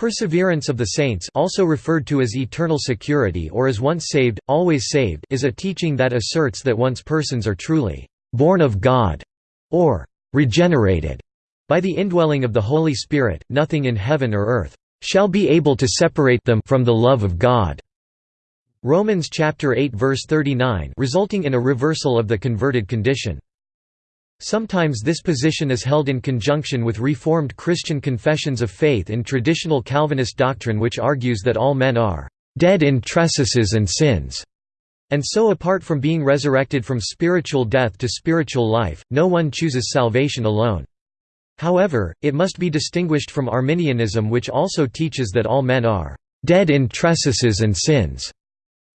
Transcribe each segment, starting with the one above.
Perseverance of the saints also referred to as eternal security or as once saved, always saved is a teaching that asserts that once persons are truly «born of God» or «regenerated» by the indwelling of the Holy Spirit, nothing in heaven or earth «shall be able to separate them from the love of God». Romans chapter 8 verse 39 resulting in a reversal of the converted condition. Sometimes this position is held in conjunction with Reformed Christian confessions of faith in traditional Calvinist doctrine which argues that all men are «dead in trespasses and sins», and so apart from being resurrected from spiritual death to spiritual life, no one chooses salvation alone. However, it must be distinguished from Arminianism which also teaches that all men are «dead in trespasses and sins»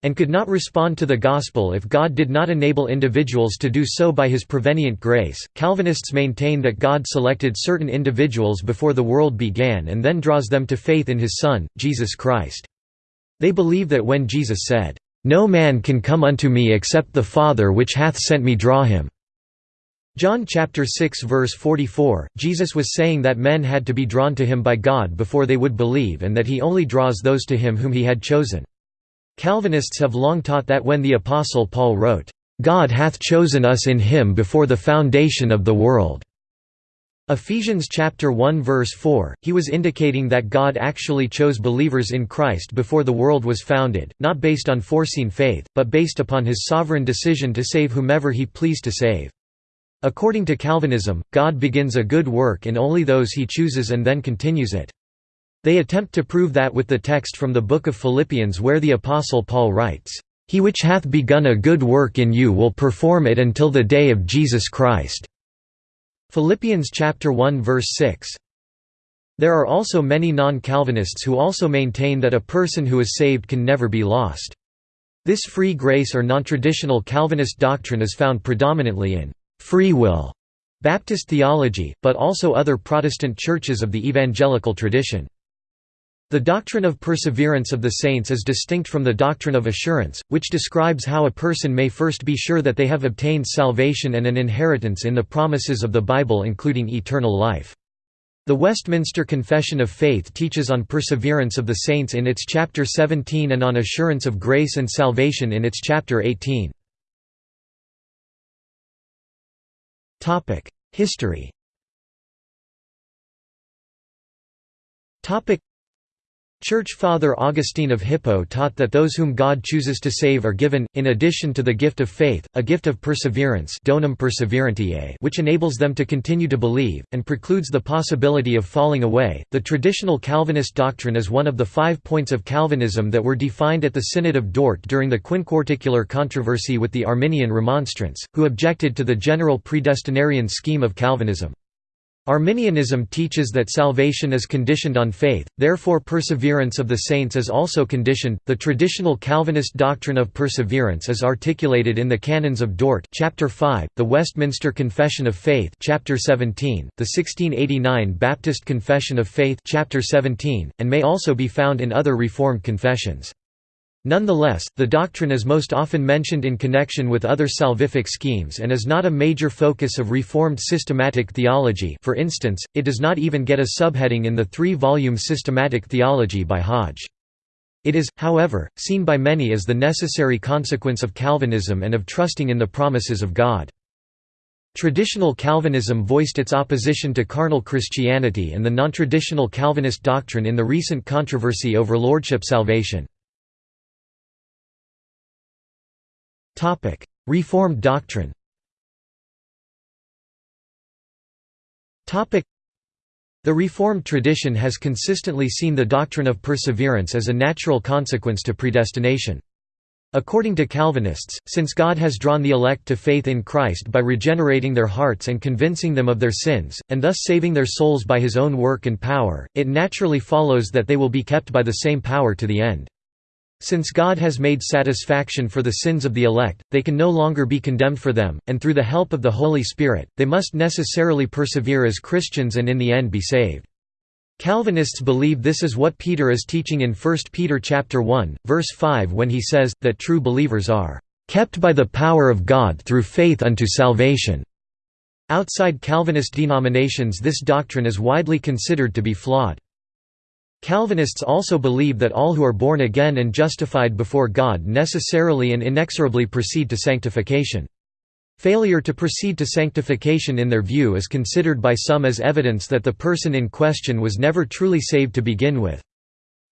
and could not respond to the gospel if God did not enable individuals to do so by his prevenient grace. Calvinists maintain that God selected certain individuals before the world began and then draws them to faith in his Son, Jesus Christ. They believe that when Jesus said, "No man can come unto me except the Father which hath sent me draw him." John chapter 6 verse 44, Jesus was saying that men had to be drawn to him by God before they would believe and that he only draws those to him whom he had chosen. Calvinists have long taught that when the Apostle Paul wrote, "'God hath chosen us in him before the foundation of the world' Ephesians chapter 1 verse 4, he was indicating that God actually chose believers in Christ before the world was founded, not based on foreseen faith, but based upon his sovereign decision to save whomever he pleased to save. According to Calvinism, God begins a good work in only those he chooses and then continues it. They attempt to prove that with the text from the book of Philippians where the Apostle Paul writes, "...he which hath begun a good work in you will perform it until the day of Jesus Christ." Philippians chapter 1 verse 6. There are also many non-Calvinists who also maintain that a person who is saved can never be lost. This free grace or non-traditional Calvinist doctrine is found predominantly in free will Baptist theology, but also other Protestant churches of the evangelical tradition. The doctrine of perseverance of the saints is distinct from the doctrine of assurance, which describes how a person may first be sure that they have obtained salvation and an inheritance in the promises of the Bible including eternal life. The Westminster Confession of Faith teaches on perseverance of the saints in its chapter 17 and on assurance of grace and salvation in its chapter 18. History Church Father Augustine of Hippo taught that those whom God chooses to save are given, in addition to the gift of faith, a gift of perseverance donum perseverantiae which enables them to continue to believe, and precludes the possibility of falling away. The traditional Calvinist doctrine is one of the five points of Calvinism that were defined at the Synod of Dort during the quinquarticular controversy with the Arminian Remonstrants, who objected to the general predestinarian scheme of Calvinism. Arminianism teaches that salvation is conditioned on faith, therefore perseverance of the saints is also conditioned. The traditional Calvinist doctrine of perseverance is articulated in the Canons of Dort, chapter 5, the Westminster Confession of Faith, chapter 17, the 1689 Baptist Confession of Faith, chapter 17, and may also be found in other Reformed confessions. Nonetheless, the doctrine is most often mentioned in connection with other salvific schemes and is not a major focus of Reformed systematic theology for instance, it does not even get a subheading in the three-volume Systematic Theology by Hodge. It is, however, seen by many as the necessary consequence of Calvinism and of trusting in the promises of God. Traditional Calvinism voiced its opposition to carnal Christianity and the non-traditional Calvinist doctrine in the recent controversy over lordship salvation. Reformed doctrine the Reformed tradition has consistently seen the doctrine of perseverance as a natural consequence to predestination. According to Calvinists, since God has drawn the elect to faith in Christ by regenerating their hearts and convincing them of their sins, and thus saving their souls by his own work and power, it naturally follows that they will be kept by the same power to the end. Since God has made satisfaction for the sins of the elect, they can no longer be condemned for them, and through the help of the Holy Spirit, they must necessarily persevere as Christians and in the end be saved. Calvinists believe this is what Peter is teaching in 1 Peter chapter 1, verse 5 when he says, that true believers are "...kept by the power of God through faith unto salvation." Outside Calvinist denominations this doctrine is widely considered to be flawed. Calvinists also believe that all who are born again and justified before God necessarily and inexorably proceed to sanctification. Failure to proceed to sanctification in their view is considered by some as evidence that the person in question was never truly saved to begin with.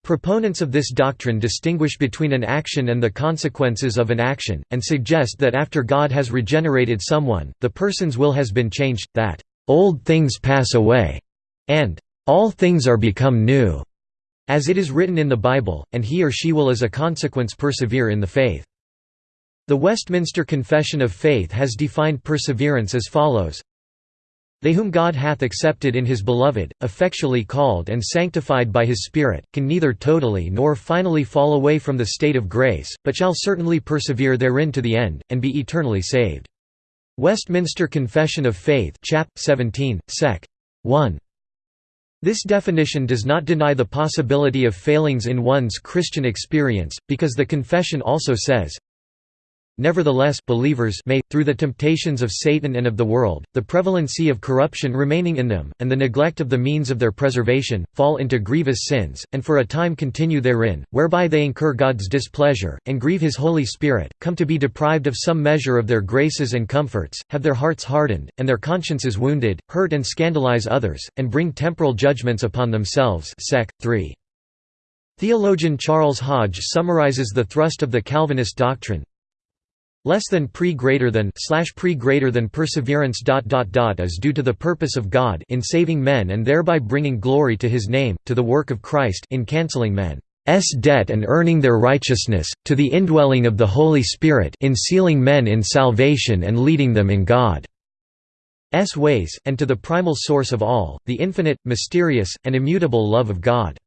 Proponents of this doctrine distinguish between an action and the consequences of an action, and suggest that after God has regenerated someone, the person's will has been changed, that, "...old things pass away," and, "...all things are become new," as it is written in the Bible, and he or she will as a consequence persevere in the faith. The Westminster Confession of Faith has defined perseverance as follows They whom God hath accepted in his beloved, effectually called and sanctified by his Spirit, can neither totally nor finally fall away from the state of grace, but shall certainly persevere therein to the end, and be eternally saved. Westminster Confession of Faith chap. 17, sec. 1. This definition does not deny the possibility of failings in one's Christian experience, because the confession also says, Nevertheless believers may, through the temptations of Satan and of the world, the prevalency of corruption remaining in them, and the neglect of the means of their preservation, fall into grievous sins, and for a time continue therein, whereby they incur God's displeasure, and grieve his Holy Spirit, come to be deprived of some measure of their graces and comforts, have their hearts hardened, and their consciences wounded, hurt and scandalize others, and bring temporal judgments upon themselves sec. 3. Theologian Charles Hodge summarizes the thrust of the Calvinist doctrine, less than pre greater than slash pre greater than perseverance dot dot dot is due to the purpose of God in saving men and thereby bringing glory to his name to the work of Christ in cancelling men's debt and earning their righteousness to the indwelling of the Holy Spirit in sealing men in salvation and leading them in God's ways and to the primal source of all the infinite mysterious and immutable love of God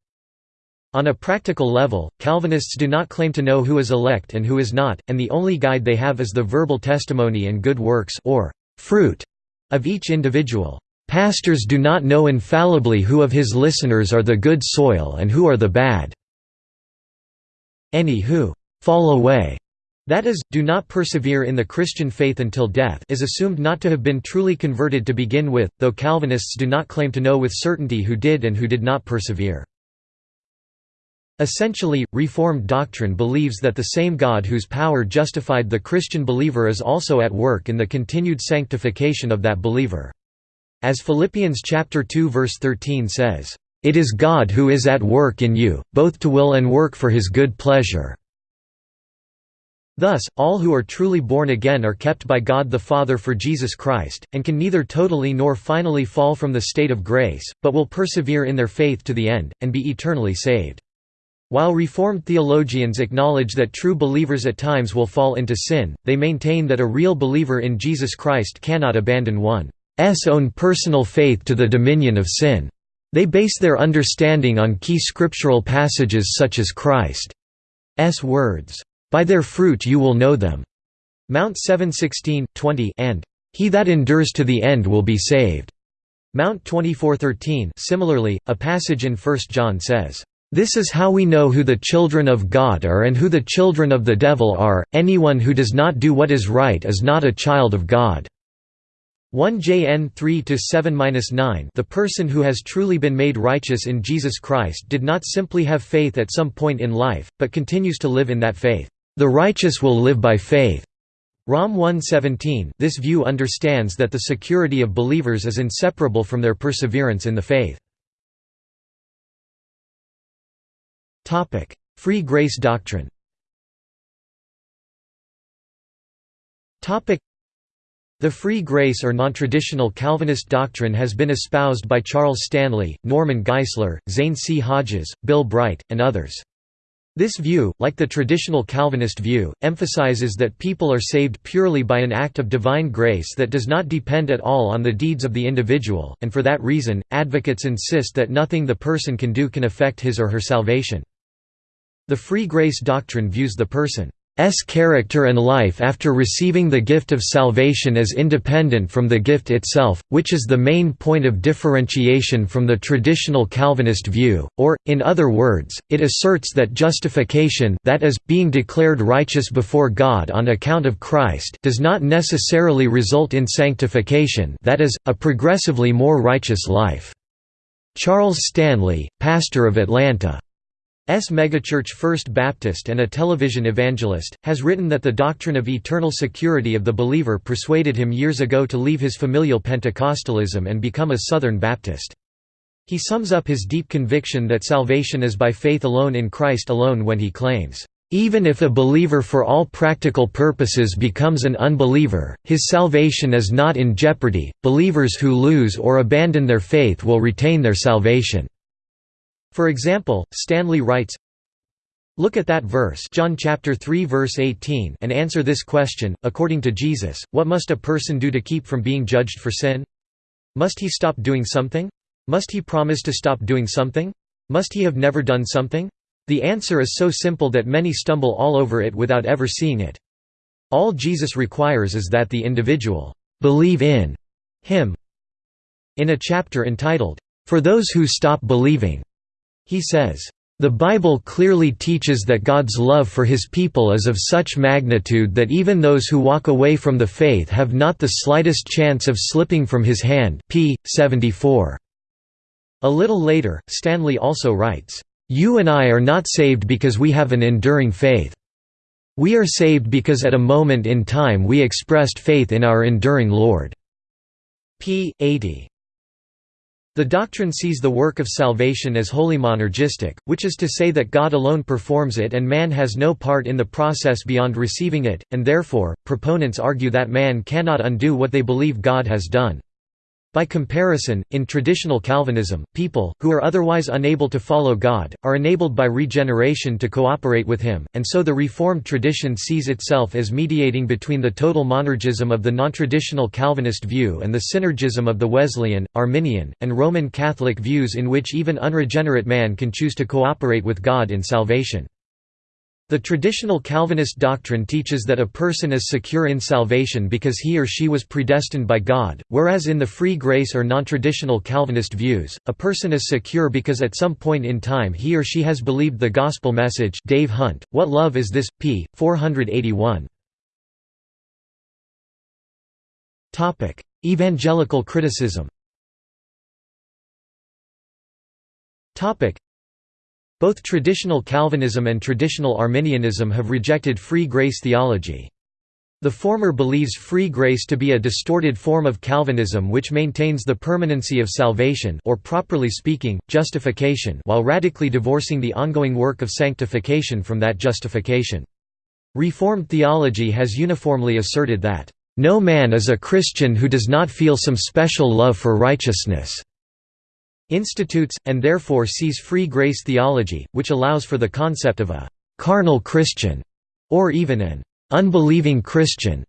on a practical level, Calvinists do not claim to know who is elect and who is not, and the only guide they have is the verbal testimony and good works or fruit of each individual. Pastors do not know infallibly who of his listeners are the good soil and who are the bad. Any who fall away that is, do not persevere in the Christian faith until death is assumed not to have been truly converted to begin with, though Calvinists do not claim to know with certainty who did and who did not persevere. Essentially, Reformed doctrine believes that the same God whose power justified the Christian believer is also at work in the continued sanctification of that believer. As Philippians chapter 2 verse 13 says, "It is God who is at work in you, both to will and work for his good pleasure." Thus, all who are truly born again are kept by God the Father for Jesus Christ, and can neither totally nor finally fall from the state of grace, but will persevere in their faith to the end, and be eternally saved. While Reformed theologians acknowledge that true believers at times will fall into sin, they maintain that a real believer in Jesus Christ cannot abandon one's own personal faith to the dominion of sin. They base their understanding on key scriptural passages such as Christ's words, "'By their fruit you will know them' Mount 7:16, 20 and "'He that endures to the end will be saved' Mount 24:13. Similarly, a passage in 1 John says, this is how we know who the children of God are and who the children of the devil are, anyone who does not do what is right is not a child of God." 1 Jn 3-7-9 The person who has truly been made righteous in Jesus Christ did not simply have faith at some point in life, but continues to live in that faith. The righteous will live by faith. Rom 1:17. This view understands that the security of believers is inseparable from their perseverance in the faith. Free grace doctrine Topic: the free grace or non-traditional Calvinist doctrine has been espoused by Charles Stanley, Norman Geisler, Zane C. Hodges, Bill Bright, and others. This view, like the traditional Calvinist view, emphasizes that people are saved purely by an act of divine grace that does not depend at all on the deeds of the individual, and for that reason, advocates insist that nothing the person can do can affect his or her salvation. The free grace doctrine views the person's character and life after receiving the gift of salvation as independent from the gift itself, which is the main point of differentiation from the traditional Calvinist view, or, in other words, it asserts that justification that is, being declared righteous before God on account of Christ does not necessarily result in sanctification that is, a progressively more righteous life. Charles Stanley, pastor of Atlanta. Megachurch First Baptist and a television evangelist, has written that the doctrine of eternal security of the believer persuaded him years ago to leave his familial Pentecostalism and become a Southern Baptist. He sums up his deep conviction that salvation is by faith alone in Christ alone when he claims, "...even if a believer for all practical purposes becomes an unbeliever, his salvation is not in jeopardy, believers who lose or abandon their faith will retain their salvation." For example, Stanley writes, Look at that verse John chapter 3 verse 18 and answer this question, according to Jesus, what must a person do to keep from being judged for sin? Must he stop doing something? Must he promise to stop doing something? Must he have never done something? The answer is so simple that many stumble all over it without ever seeing it. All Jesus requires is that the individual believe in him. In a chapter entitled, For Those Who Stop Believing, he says, the Bible clearly teaches that God's love for his people is of such magnitude that even those who walk away from the faith have not the slightest chance of slipping from his hand p. 74. A little later, Stanley also writes, "...you and I are not saved because we have an enduring faith. We are saved because at a moment in time we expressed faith in our enduring Lord." p. 80. The doctrine sees the work of salvation as wholly monergistic, which is to say that God alone performs it and man has no part in the process beyond receiving it, and therefore, proponents argue that man cannot undo what they believe God has done. By comparison, in traditional Calvinism, people, who are otherwise unable to follow God, are enabled by regeneration to cooperate with Him, and so the Reformed tradition sees itself as mediating between the total monergism of the nontraditional Calvinist view and the synergism of the Wesleyan, Arminian, and Roman Catholic views in which even unregenerate man can choose to cooperate with God in salvation. The traditional Calvinist doctrine teaches that a person is secure in salvation because he or she was predestined by God, whereas in the free grace or non-traditional Calvinist views, a person is secure because at some point in time he or she has believed the gospel message Dave Hunt, What Love Is This? p. 481. Evangelical criticism both traditional Calvinism and traditional Arminianism have rejected free grace theology. The former believes free grace to be a distorted form of Calvinism which maintains the permanency of salvation or properly speaking, justification while radically divorcing the ongoing work of sanctification from that justification. Reformed theology has uniformly asserted that, "...no man is a Christian who does not feel some special love for righteousness." Institutes, and therefore sees free grace theology, which allows for the concept of a «carnal Christian» or even an «unbelieving Christian»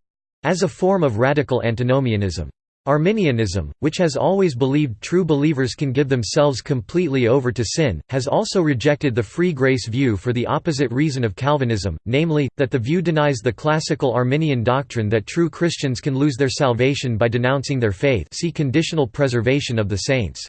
as a form of radical antinomianism. Arminianism, which has always believed true believers can give themselves completely over to sin, has also rejected the free grace view for the opposite reason of Calvinism, namely, that the view denies the classical Arminian doctrine that true Christians can lose their salvation by denouncing their faith see conditional preservation of the saints.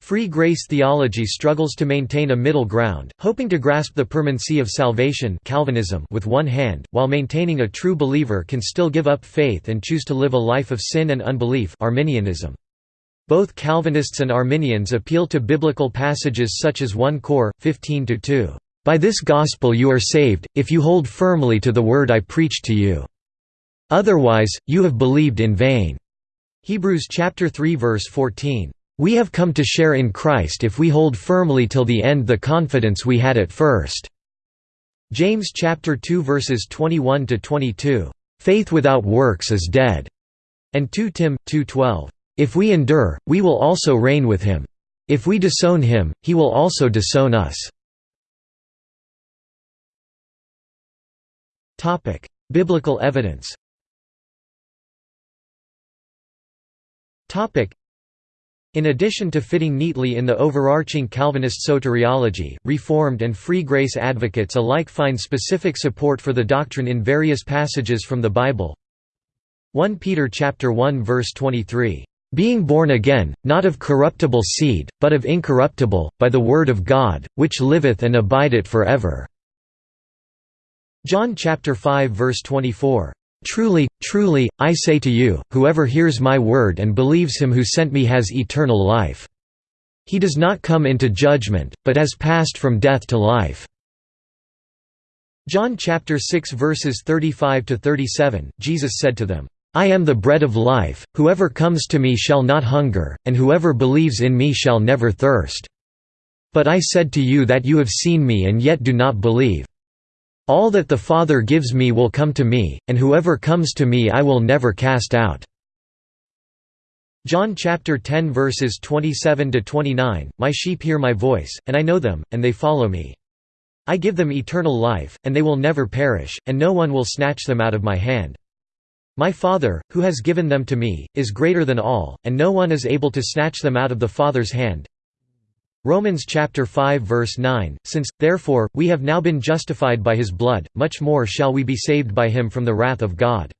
Free grace theology struggles to maintain a middle ground, hoping to grasp the permanency of salvation Calvinism with one hand, while maintaining a true believer can still give up faith and choose to live a life of sin and unbelief Arminianism. Both Calvinists and Arminians appeal to biblical passages such as 1 Cor. 15–2, "...by this gospel you are saved, if you hold firmly to the word I preached to you. Otherwise, you have believed in vain." Hebrews 3 verse 14. We have come to share in Christ if we hold firmly till the end the confidence we had at first." James chapter 2 verses 21 to 22, "Faith without works is dead." And 2 Tim 2:12, "If we endure, we will also reign with him. If we disown him, he will also disown us." Topic: Biblical evidence. Topic: in addition to fitting neatly in the overarching Calvinist soteriology, Reformed and Free Grace advocates alike find specific support for the doctrine in various passages from the Bible. 1 Peter chapter 1 verse 23, "...being born again, not of corruptible seed, but of incorruptible, by the word of God, which liveth and abideth for ever." John 5 verse 24, Truly, truly, I say to you, whoever hears my word and believes him who sent me has eternal life." He does not come into judgment, but has passed from death to life." John chapter 6 verses 35 to 37 Jesus said to them I am the bread of life whoever comes to me shall not hunger and whoever believes in me shall never thirst But I said to you that you have seen me and yet do not believe All that the Father gives me will come to me and whoever comes to me I will never cast out John chapter 10 verses 27 to 29 My sheep hear my voice and I know them and they follow me I give them eternal life, and they will never perish, and no one will snatch them out of my hand. My Father, who has given them to me, is greater than all, and no one is able to snatch them out of the Father's hand. Romans chapter 5 verse 9 Since therefore we have now been justified by his blood much more shall we be saved by him from the wrath of God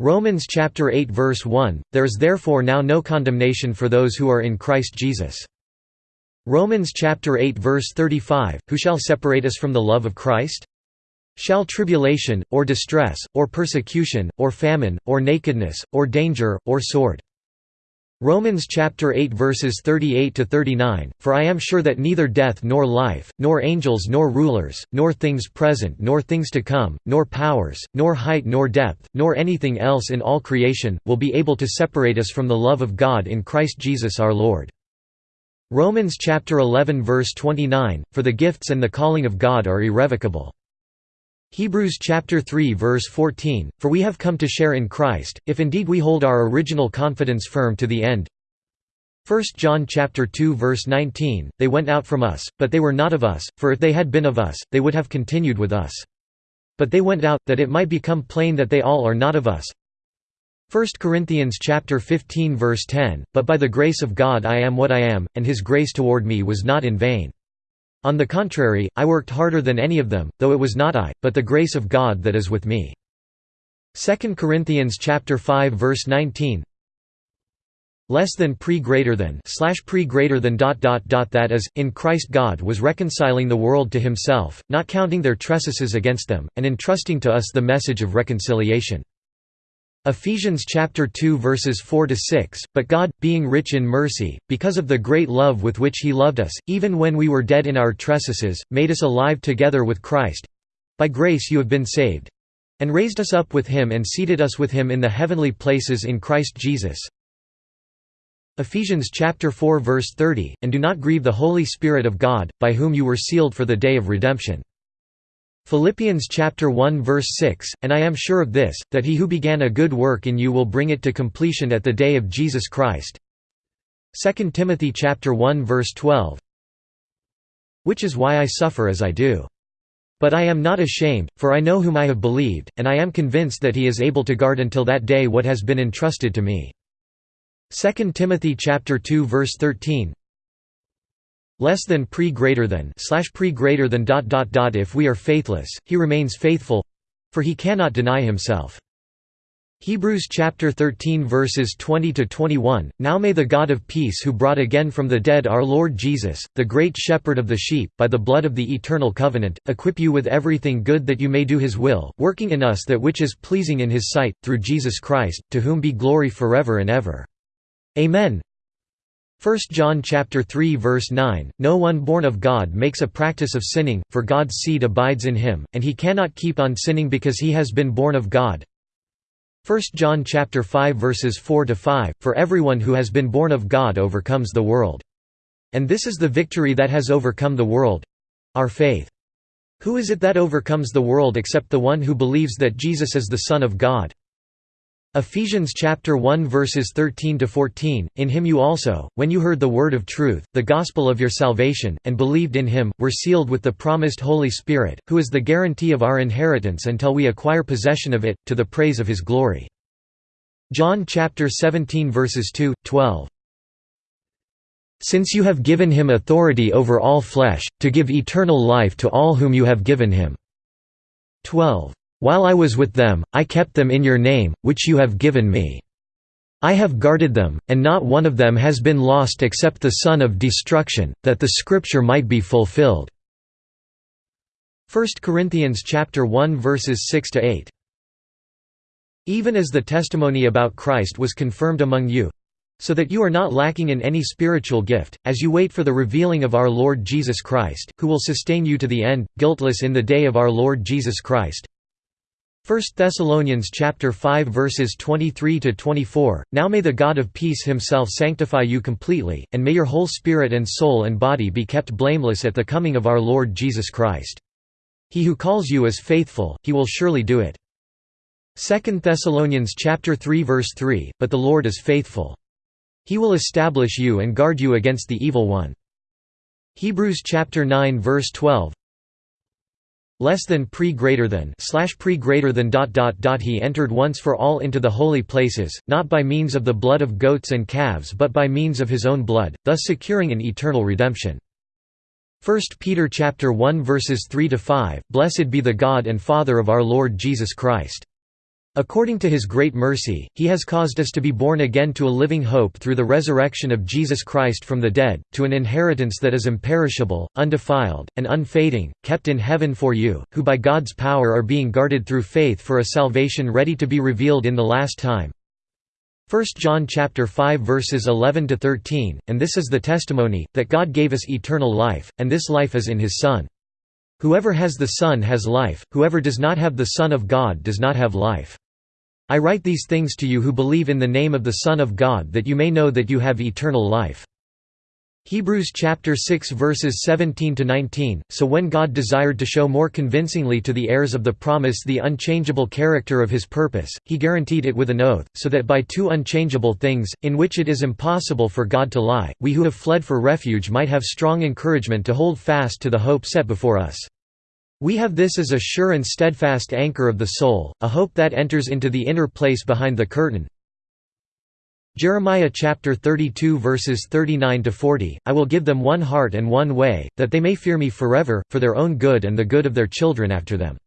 Romans chapter 8 verse 1 There is therefore now no condemnation for those who are in Christ Jesus Romans chapter 8 verse 35 Who shall separate us from the love of Christ? Shall tribulation, or distress, or persecution, or famine, or nakedness, or danger, or sword? Romans chapter 8 verses 38 to 39 For I am sure that neither death nor life nor angels nor rulers nor things present nor things to come nor powers nor height nor depth nor anything else in all creation will be able to separate us from the love of God in Christ Jesus our Lord Romans chapter 11 verse 29 For the gifts and the calling of God are irrevocable. Hebrews chapter 3 verse 14 For we have come to share in Christ if indeed we hold our original confidence firm to the end. 1 John chapter 2 verse 19 They went out from us but they were not of us for if they had been of us they would have continued with us. But they went out that it might become plain that they all are not of us. 1 Corinthians chapter 15 verse 10 But by the grace of God I am what I am and his grace toward me was not in vain On the contrary I worked harder than any of them though it was not I but the grace of God that is with me. 2 Corinthians chapter 5 verse 19 less than pre greater than slash pre greater than dot dot dot that is in Christ God was reconciling the world to himself not counting their trespasses against them and entrusting to us the message of reconciliation Ephesians chapter 2 verses 4 to 6 But God being rich in mercy because of the great love with which he loved us even when we were dead in our trespasses made us alive together with Christ. By grace you have been saved. And raised us up with him and seated us with him in the heavenly places in Christ Jesus. Ephesians chapter 4 verse 30 and do not grieve the holy spirit of God by whom you were sealed for the day of redemption Philippians chapter 1 verse 6 And I am sure of this that he who began a good work in you will bring it to completion at the day of Jesus Christ. 2 Timothy chapter 1 verse 12 Which is why I suffer as I do. But I am not ashamed for I know whom I have believed and I am convinced that he is able to guard until that day what has been entrusted to me. 2 Timothy chapter 2 verse 13 less than pre greater than slash pre greater than dot dot dot if we are faithless he remains faithful for he cannot deny himself. Hebrews chapter 13 verses 20 to 21 Now may the God of peace who brought again from the dead our Lord Jesus the great shepherd of the sheep by the blood of the eternal covenant equip you with everything good that you may do his will working in us that which is pleasing in his sight through Jesus Christ to whom be glory forever and ever. Amen 1 John chapter 3 verse 9 No one born of God makes a practice of sinning for God's seed abides in him and he cannot keep on sinning because he has been born of God. 1 John chapter 5 verses 4 to 5 For everyone who has been born of God overcomes the world. And this is the victory that has overcome the world. Our faith. Who is it that overcomes the world except the one who believes that Jesus is the son of God Ephesians chapter 1 verses 13 to 14 In him you also when you heard the word of truth the gospel of your salvation and believed in him were sealed with the promised holy spirit who is the guarantee of our inheritance until we acquire possession of it to the praise of his glory. John chapter 17 verses 2 12 Since you have given him authority over all flesh to give eternal life to all whom you have given him. 12 while I was with them, I kept them in your name, which you have given me. I have guarded them, and not one of them has been lost except the son of destruction, that the scripture might be fulfilled." 1 Corinthians 1 verses 6 to 8. Even as the testimony about Christ was confirmed among you, so that you are not lacking in any spiritual gift, as you wait for the revealing of our Lord Jesus Christ, who will sustain you to the end, guiltless in the day of our Lord Jesus Christ. 1 Thessalonians chapter 5 verses 23 to 24 Now may the God of peace himself sanctify you completely and may your whole spirit and soul and body be kept blameless at the coming of our Lord Jesus Christ. He who calls you is faithful he will surely do it. 2 Thessalonians chapter 3 verse 3 But the Lord is faithful. He will establish you and guard you against the evil one. Hebrews chapter 9 verse 12 less than pre greater than slash pre greater than dot dot dot he entered once for all into the holy places not by means of the blood of goats and calves but by means of his own blood thus securing an eternal redemption. 1 Peter chapter 1 verses 3 to 5 Blessed be the God and Father of our Lord Jesus Christ According to his great mercy, he has caused us to be born again to a living hope through the resurrection of Jesus Christ from the dead, to an inheritance that is imperishable, undefiled, and unfading, kept in heaven for you, who by God's power are being guarded through faith for a salvation ready to be revealed in the last time. 1 John chapter 5 verses 11 to 13, and this is the testimony that God gave us eternal life, and this life is in his Son. Whoever has the Son has life, whoever does not have the Son of God does not have life. I write these things to you who believe in the name of the Son of God that you may know that you have eternal life. Hebrews chapter 6 verses 17 to 19 So when God desired to show more convincingly to the heirs of the promise the unchangeable character of his purpose he guaranteed it with an oath so that by two unchangeable things in which it is impossible for God to lie we who have fled for refuge might have strong encouragement to hold fast to the hope set before us we have this as a sure and steadfast anchor of the soul, a hope that enters into the inner place behind the curtain. Jeremiah chapter 32 verses 39 to 40 I will give them one heart and one way that they may fear me forever for their own good and the good of their children after them.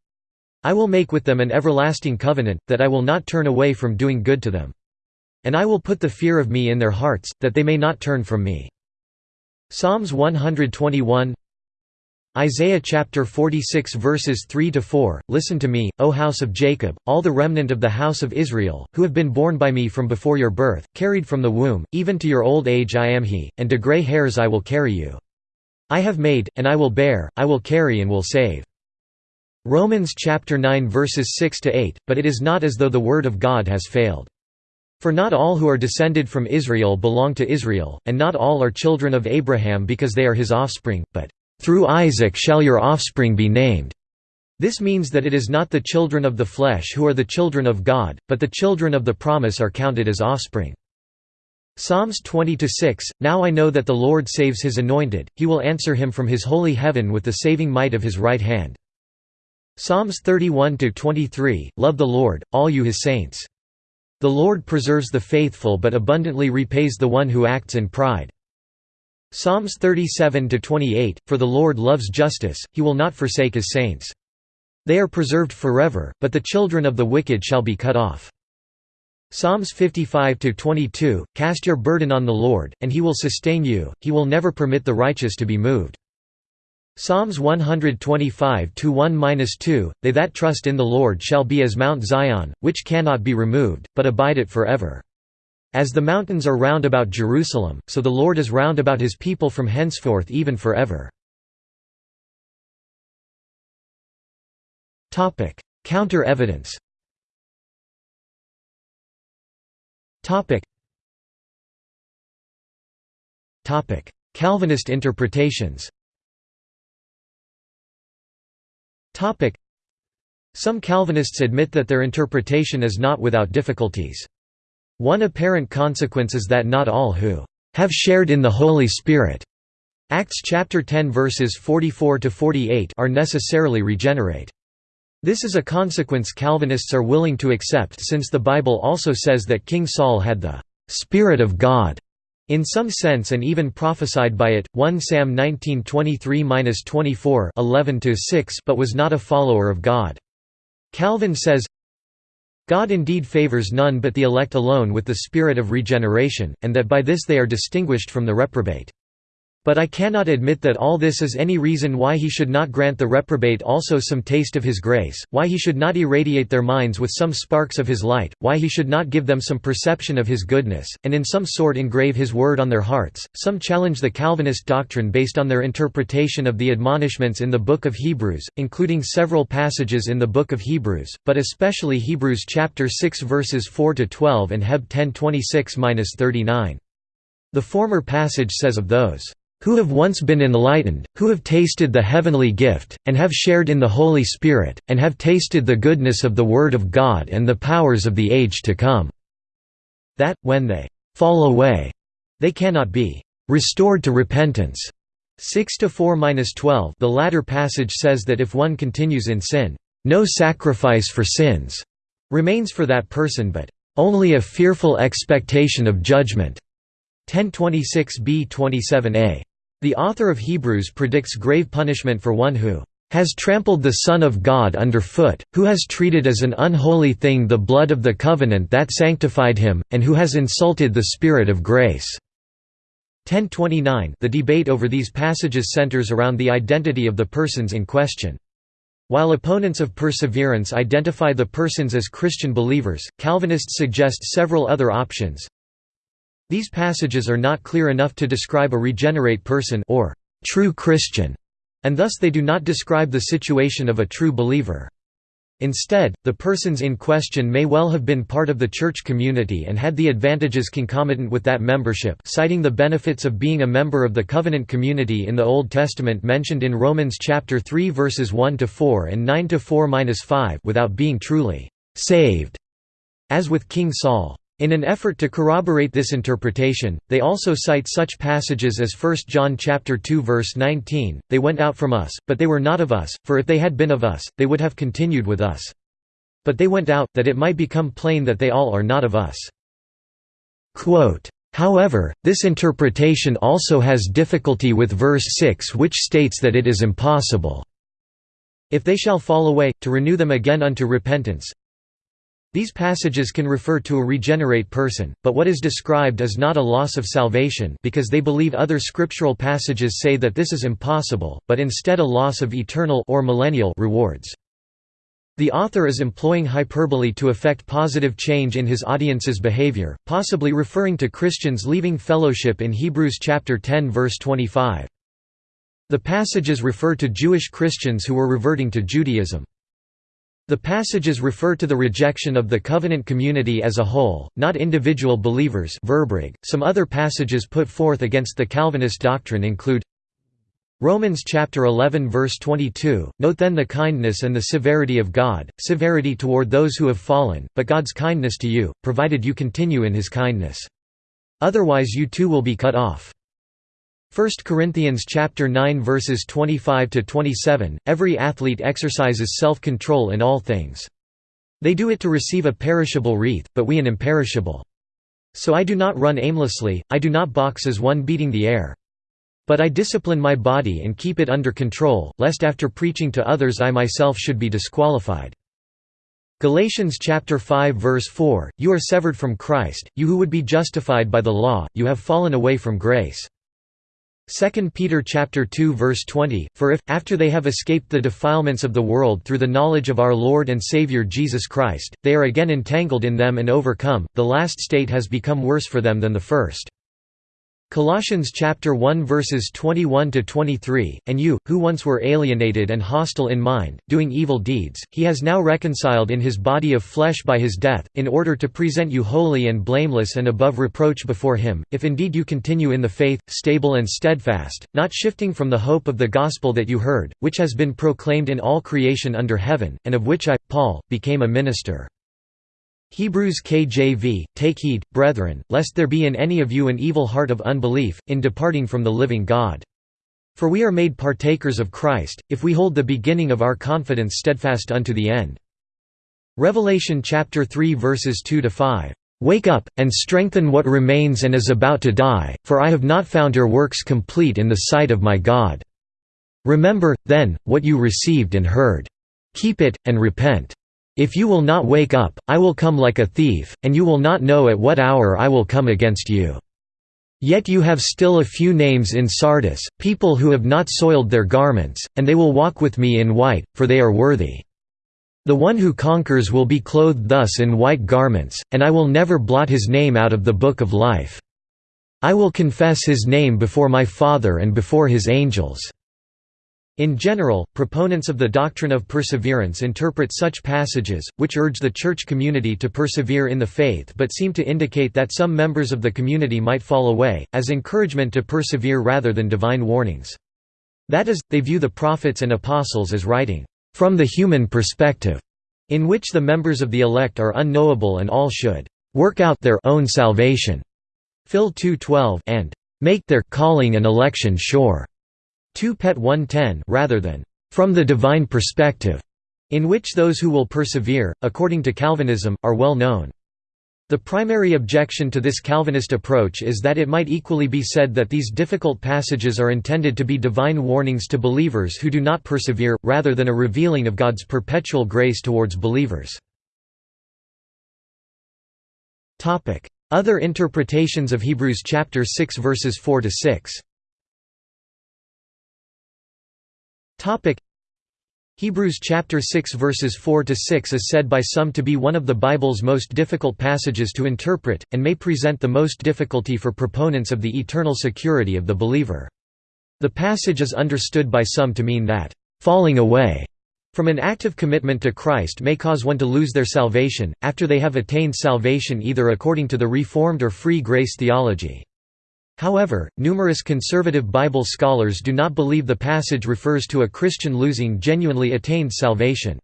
I will make with them an everlasting covenant that I will not turn away from doing good to them. And I will put the fear of me in their hearts that they may not turn from me. Psalms 121 Isaiah chapter 46 verses 3 to 4 Listen to me, O house of Jacob, all the remnant of the house of Israel, who have been born by me from before your birth, carried from the womb, even to your old age I am he, and to grey hairs I will carry you. I have made, and I will bear, I will carry and will save. Romans chapter 9 verses 6 to 8 But it is not as though the word of God has failed. For not all who are descended from Israel belong to Israel, and not all are children of Abraham because they are his offspring, but through Isaac shall your offspring be named. This means that it is not the children of the flesh who are the children of God, but the children of the promise are counted as offspring. Psalms 20–6 Now I know that the Lord saves his anointed, he will answer him from his holy heaven with the saving might of his right hand. Psalms 31–23 Love the Lord, all you his saints. The Lord preserves the faithful but abundantly repays the one who acts in pride. Psalms 37–28, For the Lord loves justice, he will not forsake his saints. They are preserved forever, but the children of the wicked shall be cut off. Psalms 55–22, Cast your burden on the Lord, and he will sustain you, he will never permit the righteous to be moved. Psalms 125–1–2, They that trust in the Lord shall be as Mount Zion, which cannot be removed, but abide it forever. As the mountains are round about Jerusalem, so the Lord is round about his people from henceforth even forever. Counter evidence. Calvinist interpretations. Some Calvinists admit that their interpretation is not without difficulties. One apparent consequence is that not all who have shared in the Holy Spirit Acts chapter 10 verses 44 to 48 are necessarily regenerate. This is a consequence Calvinists are willing to accept since the Bible also says that King Saul had the Spirit of God in some sense and even prophesied by it 1 Sam 19:23-24 11-6 but was not a follower of God. Calvin says God indeed favors none but the elect alone with the spirit of regeneration, and that by this they are distinguished from the reprobate. But I cannot admit that all this is any reason why he should not grant the reprobate also some taste of his grace, why he should not irradiate their minds with some sparks of his light, why he should not give them some perception of his goodness, and in some sort engrave his word on their hearts. Some challenge the Calvinist doctrine based on their interpretation of the admonishments in the Book of Hebrews, including several passages in the Book of Hebrews, but especially Hebrews chapter 6 verses 4 to 12 and Heb 10:26-39. The former passage says of those who have once been enlightened, who have tasted the heavenly gift, and have shared in the Holy Spirit, and have tasted the goodness of the Word of God and the powers of the age to come." That, when they «fall away», they cannot be «restored to repentance». 6 to 4-12 The latter passage says that if one continues in sin, no sacrifice for sins remains for that person but only a fearful expectation of judgment. 1026b 27a. The author of Hebrews predicts grave punishment for one who has trampled the Son of God underfoot, who has treated as an unholy thing the blood of the covenant that sanctified him, and who has insulted the Spirit of grace." 1029 The debate over these passages centers around the identity of the persons in question. While opponents of perseverance identify the persons as Christian believers, Calvinists suggest several other options, these passages are not clear enough to describe a regenerate person or true Christian, and thus they do not describe the situation of a true believer. Instead, the persons in question may well have been part of the church community and had the advantages concomitant with that membership citing the benefits of being a member of the covenant community in the Old Testament mentioned in Romans chapter 3 verses 1 to 4 and 9 to 4-5 without being truly saved as with King Saul. In an effort to corroborate this interpretation, they also cite such passages as 1 John 2 verse 19, They went out from us, but they were not of us, for if they had been of us, they would have continued with us. But they went out, that it might become plain that they all are not of us. Quote, However, this interpretation also has difficulty with verse 6 which states that it is impossible, if they shall fall away, to renew them again unto repentance, these passages can refer to a regenerate person, but what is described is not a loss of salvation because they believe other scriptural passages say that this is impossible, but instead a loss of eternal or millennial rewards. The author is employing hyperbole to effect positive change in his audience's behavior, possibly referring to Christians leaving fellowship in Hebrews chapter 10 verse 25. The passages refer to Jewish Christians who were reverting to Judaism. The passages refer to the rejection of the covenant community as a whole, not individual believers Some other passages put forth against the Calvinist doctrine include Romans chapter 11 verse 22 Note then the kindness and the severity of God severity toward those who have fallen but God's kindness to you provided you continue in his kindness. Otherwise you too will be cut off 1 Corinthians chapter 9 verses 25 to 27 Every athlete exercises self-control in all things. They do it to receive a perishable wreath, but we an imperishable. So I do not run aimlessly, I do not box as one beating the air. But I discipline my body and keep it under control, lest after preaching to others I myself should be disqualified. Galatians chapter 5 verse 4 You are severed from Christ, you who would be justified by the law, you have fallen away from grace. 2 Peter chapter 2 verse 20 For if after they have escaped the defilements of the world through the knowledge of our Lord and Savior Jesus Christ they are again entangled in them and overcome. The last state has become worse for them than the first Colossians chapter 1 verses 21 to 23 And you who once were alienated and hostile in mind doing evil deeds he has now reconciled in his body of flesh by his death in order to present you holy and blameless and above reproach before him if indeed you continue in the faith stable and steadfast not shifting from the hope of the gospel that you heard which has been proclaimed in all creation under heaven and of which I Paul became a minister Hebrews KJV, Take heed, brethren, lest there be in any of you an evil heart of unbelief, in departing from the living God. For we are made partakers of Christ, if we hold the beginning of our confidence steadfast unto the end. Revelation chapter 3 verses 2 to 5. Wake up, and strengthen what remains and is about to die, for I have not found your works complete in the sight of my God. Remember, then, what you received and heard. Keep it, and repent. If you will not wake up, I will come like a thief, and you will not know at what hour I will come against you." Yet you have still a few names in Sardis, people who have not soiled their garments, and they will walk with me in white, for they are worthy. The one who conquers will be clothed thus in white garments, and I will never blot his name out of the book of life. I will confess his name before my Father and before his angels." In general, proponents of the doctrine of perseverance interpret such passages, which urge the church community to persevere in the faith but seem to indicate that some members of the community might fall away, as encouragement to persevere rather than divine warnings. That is, they view the prophets and apostles as writing, "...from the human perspective", in which the members of the elect are unknowable and all should "...work out their own salvation", Phil 2.12 and "...make their calling and election sure". 2 Pet 110 rather than from the divine perspective, in which those who will persevere, according to Calvinism, are well known. The primary objection to this Calvinist approach is that it might equally be said that these difficult passages are intended to be divine warnings to believers who do not persevere, rather than a revealing of God's perpetual grace towards believers. Other interpretations of Hebrews chapter 6 verses 4 to 6 Topic Hebrews chapter 6 verses 4 to 6 is said by some to be one of the Bible's most difficult passages to interpret and may present the most difficulty for proponents of the eternal security of the believer. The passage is understood by some to mean that falling away from an active commitment to Christ may cause one to lose their salvation after they have attained salvation either according to the Reformed or free grace theology. However, numerous conservative Bible scholars do not believe the passage refers to a Christian losing genuinely attained salvation.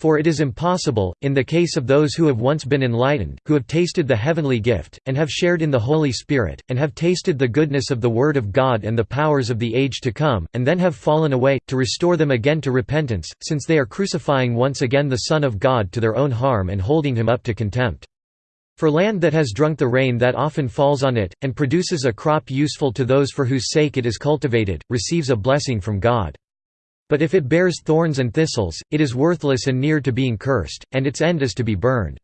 For it is impossible, in the case of those who have once been enlightened, who have tasted the heavenly gift, and have shared in the Holy Spirit, and have tasted the goodness of the Word of God and the powers of the age to come, and then have fallen away, to restore them again to repentance, since they are crucifying once again the Son of God to their own harm and holding him up to contempt. For land that has drunk the rain that often falls on it, and produces a crop useful to those for whose sake it is cultivated, receives a blessing from God. But if it bears thorns and thistles, it is worthless and near to being cursed, and its end is to be burned.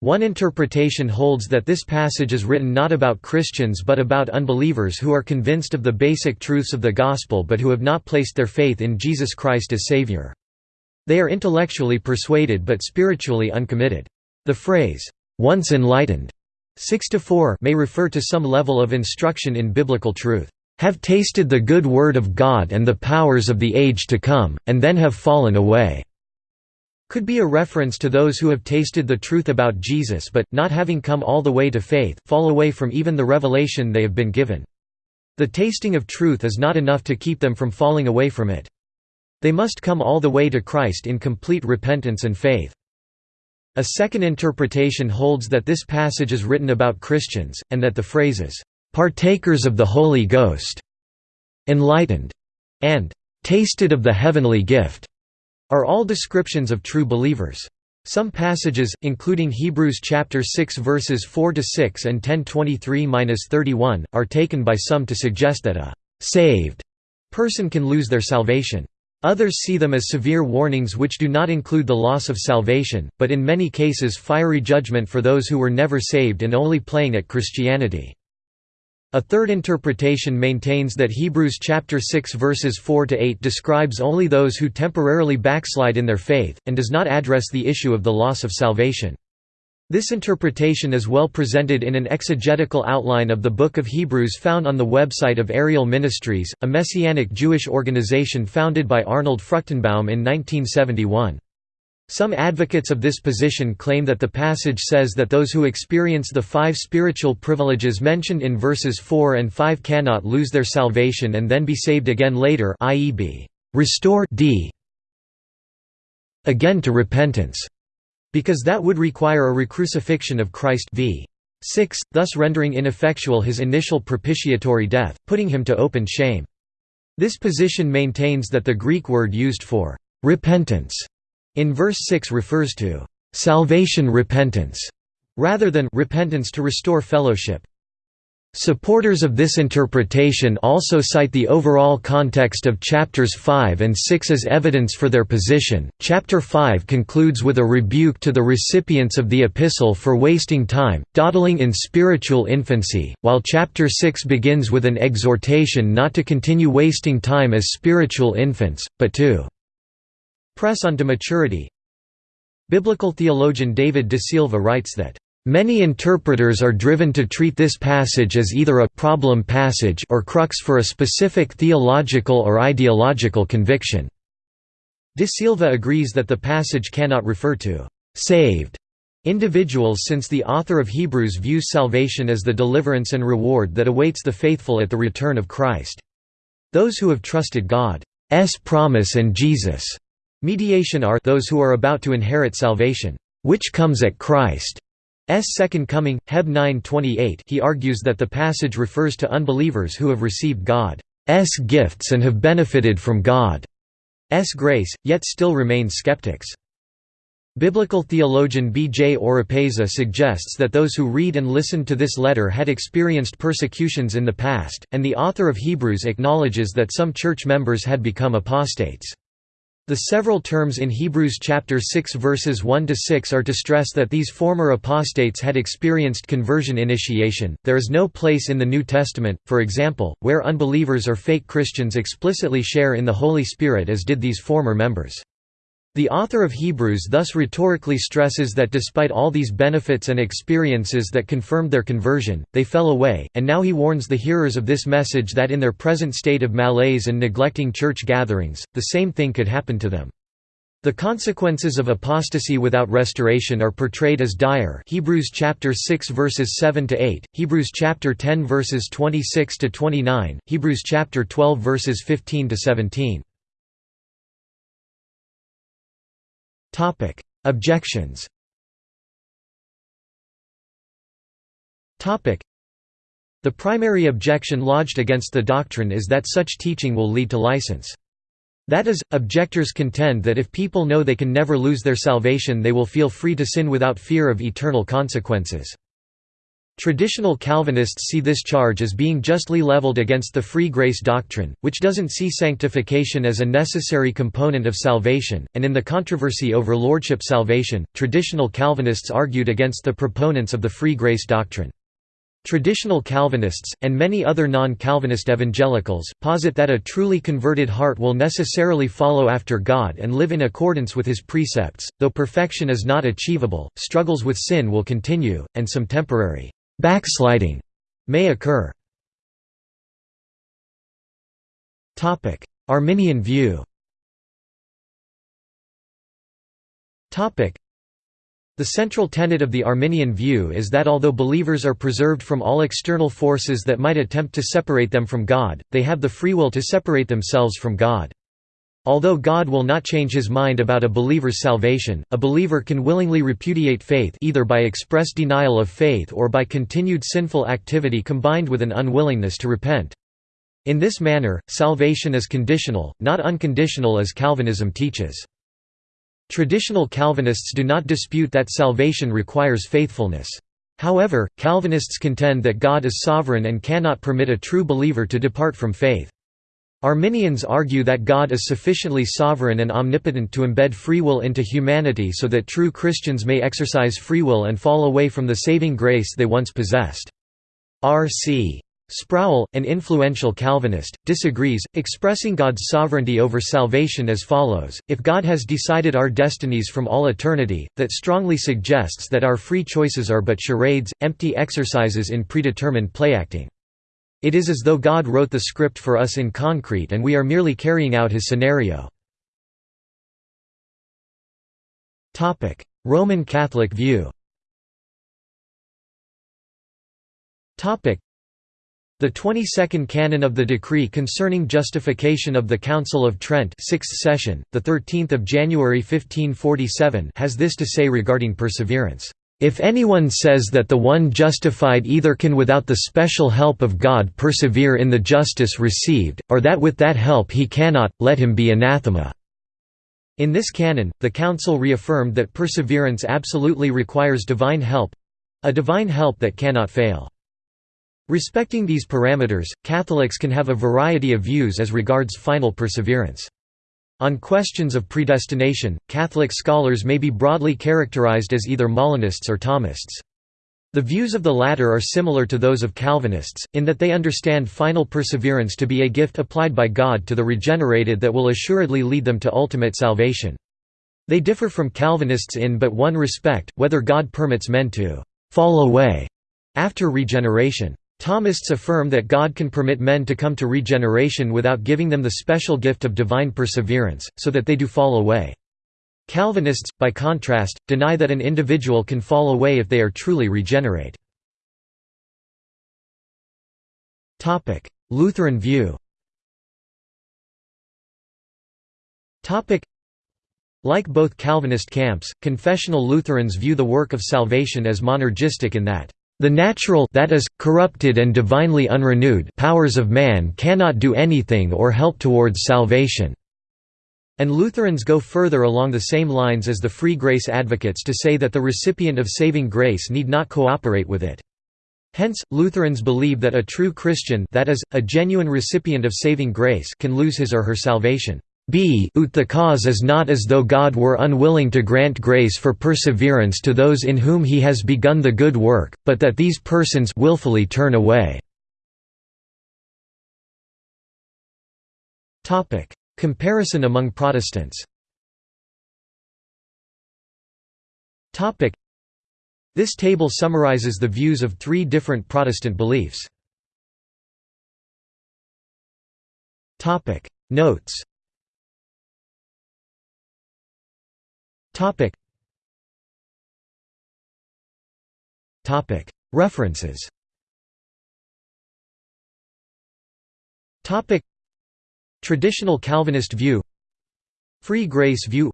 One interpretation holds that this passage is written not about Christians but about unbelievers who are convinced of the basic truths of the Gospel but who have not placed their faith in Jesus Christ as Savior. They are intellectually persuaded but spiritually uncommitted. The phrase, once enlightened. 6 to 4 may refer to some level of instruction in biblical truth. Have tasted the good word of God and the powers of the age to come and then have fallen away. Could be a reference to those who have tasted the truth about Jesus but not having come all the way to faith fall away from even the revelation they have been given. The tasting of truth is not enough to keep them from falling away from it. They must come all the way to Christ in complete repentance and faith a second interpretation holds that this passage is written about Christians, and that the phrases, "'partakers of the Holy Ghost' enlightened' and "'tasted of the heavenly gift' are all descriptions of true believers. Some passages, including Hebrews chapter 6 verses 4 to 6 and 10:23-31, are taken by some to suggest that a saved person can lose their salvation. Others see them as severe warnings which do not include the loss of salvation, but in many cases fiery judgment for those who were never saved and only playing at Christianity. A third interpretation maintains that Hebrews chapter 6 verses 4 to 8 describes only those who temporarily backslide in their faith and does not address the issue of the loss of salvation. This interpretation is well presented in an exegetical outline of the Book of Hebrews found on the website of Ariel Ministries, a Messianic Jewish organization founded by Arnold Fruchtenbaum in 1971. Some advocates of this position claim that the passage says that those who experience the five spiritual privileges mentioned in verses 4 and 5 cannot lose their salvation and then be saved again later i.e. be restored d again to repentance because that would require a recrucifixion of Christ v. 6, thus rendering ineffectual his initial propitiatory death, putting him to open shame. This position maintains that the Greek word used for «repentance» in verse 6 refers to «salvation repentance» rather than «repentance to restore fellowship». Supporters of this interpretation also cite the overall context of chapters 5 and 6 as evidence for their position. Chapter 5 concludes with a rebuke to the recipients of the epistle for wasting time, dawdling in spiritual infancy, while chapter 6 begins with an exhortation not to continue wasting time as spiritual infants, but to press on to maturity. Biblical theologian David De Silva writes that Many interpreters are driven to treat this passage as either a problem passage or crux for a specific theological or ideological conviction. De Silva agrees that the passage cannot refer to saved individuals since the author of Hebrews views salvation as the deliverance and reward that awaits the faithful at the return of Christ. Those who have trusted God's promise and Jesus' mediation are those who are about to inherit salvation, which comes at Christ. S. Second Coming, Heb 9:28. He argues that the passage refers to unbelievers who have received God's gifts and have benefited from God's grace, yet still remain skeptics. Biblical theologian B. J. Oropeza suggests that those who read and listen to this letter had experienced persecutions in the past, and the author of Hebrews acknowledges that some church members had become apostates. The several terms in Hebrews chapter 6 verses 1 to 6 are to stress that these former apostates had experienced conversion initiation. There is no place in the New Testament, for example, where unbelievers or fake Christians explicitly share in the Holy Spirit as did these former members. The author of Hebrews thus rhetorically stresses that despite all these benefits and experiences that confirmed their conversion, they fell away, and now he warns the hearers of this message that in their present state of malaise and neglecting church gatherings, the same thing could happen to them. The consequences of apostasy without restoration are portrayed as dire. Hebrews chapter 6 verses 7 to 8, Hebrews chapter 10 verses 26 to 29, Hebrews chapter 12 verses 15 to 17. Objections Topic: The primary objection lodged against the doctrine is that such teaching will lead to license. That is, objectors contend that if people know they can never lose their salvation they will feel free to sin without fear of eternal consequences. Traditional Calvinists see this charge as being justly leveled against the free grace doctrine, which doesn't see sanctification as a necessary component of salvation, and in the controversy over lordship salvation, traditional Calvinists argued against the proponents of the free grace doctrine. Traditional Calvinists, and many other non-Calvinist evangelicals, posit that a truly converted heart will necessarily follow after God and live in accordance with his precepts, though perfection is not achievable, struggles with sin will continue, and some temporary Backsliding may occur. Arminian view the central tenet of the Arminian view is that although believers are preserved from all external forces that might attempt to separate them from God, they have the free will to separate themselves from God. Although God will not change his mind about a believer's salvation, a believer can willingly repudiate faith either by express denial of faith or by continued sinful activity combined with an unwillingness to repent. In this manner, salvation is conditional, not unconditional as Calvinism teaches. Traditional Calvinists do not dispute that salvation requires faithfulness. However, Calvinists contend that God is sovereign and cannot permit a true believer to depart from faith. Arminians argue that God is sufficiently sovereign and omnipotent to embed free will into humanity so that true Christians may exercise free will and fall away from the saving grace they once possessed. R.C. Sproul, an influential Calvinist, disagrees, expressing God's sovereignty over salvation as follows, If God has decided our destinies from all eternity, that strongly suggests that our free choices are but charades, empty exercises in predetermined playacting. It is as though God wrote the script for us in concrete and we are merely carrying out his scenario. Roman Catholic view the 22nd canon of the decree concerning justification of the Council of Trent 6th session, 13 January 1547 has this to say regarding perseverance. If anyone says that the one justified either can without the special help of God persevere in the justice received, or that with that help he cannot, let him be anathema." In this canon, the Council reaffirmed that perseverance absolutely requires divine help—a divine help that cannot fail. Respecting these parameters, Catholics can have a variety of views as regards final perseverance. On questions of predestination, Catholic scholars may be broadly characterized as either Molinists or Thomists. The views of the latter are similar to those of Calvinists, in that they understand final perseverance to be a gift applied by God to the regenerated that will assuredly lead them to ultimate salvation. They differ from Calvinists in but one respect, whether God permits men to «fall away» after regeneration. Thomists affirm that God can permit men to come to regeneration without giving them the special gift of divine perseverance, so that they do fall away. Calvinists, by contrast, deny that an individual can fall away if they are truly regenerate. Lutheran view Like both Calvinist camps, confessional Lutherans view the work of salvation as monergistic in that the natural that is, corrupted and divinely unrenewed powers of man cannot do anything or help towards salvation." And Lutherans go further along the same lines as the free grace advocates to say that the recipient of saving grace need not cooperate with it. Hence, Lutherans believe that a true Christian that is, a genuine recipient of saving grace can lose his or her salvation b ut the cause is not as though God were unwilling to grant grace for perseverance to those in whom he has begun the good work, but that these persons willfully turn away. Comparison among Protestants This table summarizes the views of three different Protestant beliefs. Notes Topic. Topic. References. Topic. Traditional Calvinist view. Free grace view.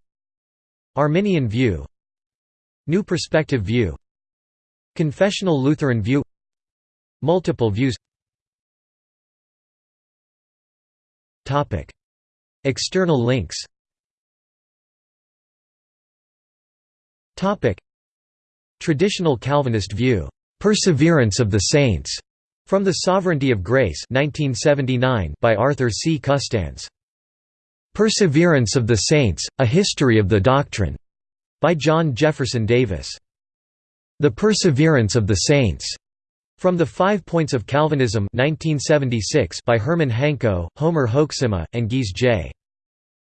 Arminian view. New perspective view. Confessional Lutheran view. Multiple views. Topic. External links Traditional Calvinist view, "'Perseverance of the Saints' from The Sovereignty of Grace 1979 by Arthur C. Custance. "'Perseverance of the Saints, A History of the Doctrine' by John Jefferson Davis. The Perseverance of the Saints' From the Five Points of Calvinism 1976 by Herman Hanko, Homer Hoeksema, and Gise J.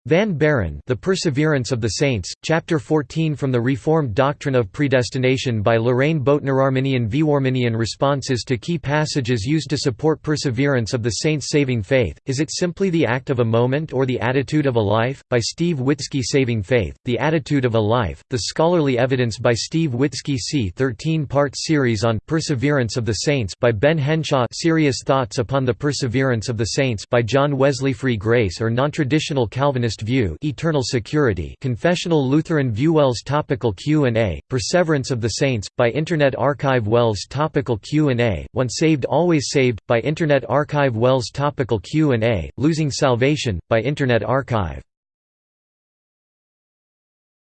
Van Baren The Perseverance of the Saints, Chapter 14 from the Reformed Doctrine of Predestination by Lorraine Boettner Arminian Arminian responses to key passages used to support perseverance of the saints' saving faith, Is it simply the act of a moment or the attitude of a life? by Steve Witzki Saving Faith, The Attitude of a Life, The Scholarly Evidence by Steve Witzki c 13-part series on Perseverance of the Saints by Ben Henshaw Serious Thoughts upon the Perseverance of the Saints by John Wesley Free Grace or Non-Traditional Calvinist View Eternal Security Confessional Lutheran View WELS Topical Q&A, Perseverance of the Saints, by Internet Archive WELS Topical Q&A, Once Saved Always Saved, by Internet Archive WELS Topical Q&A, Losing Salvation, by Internet Archive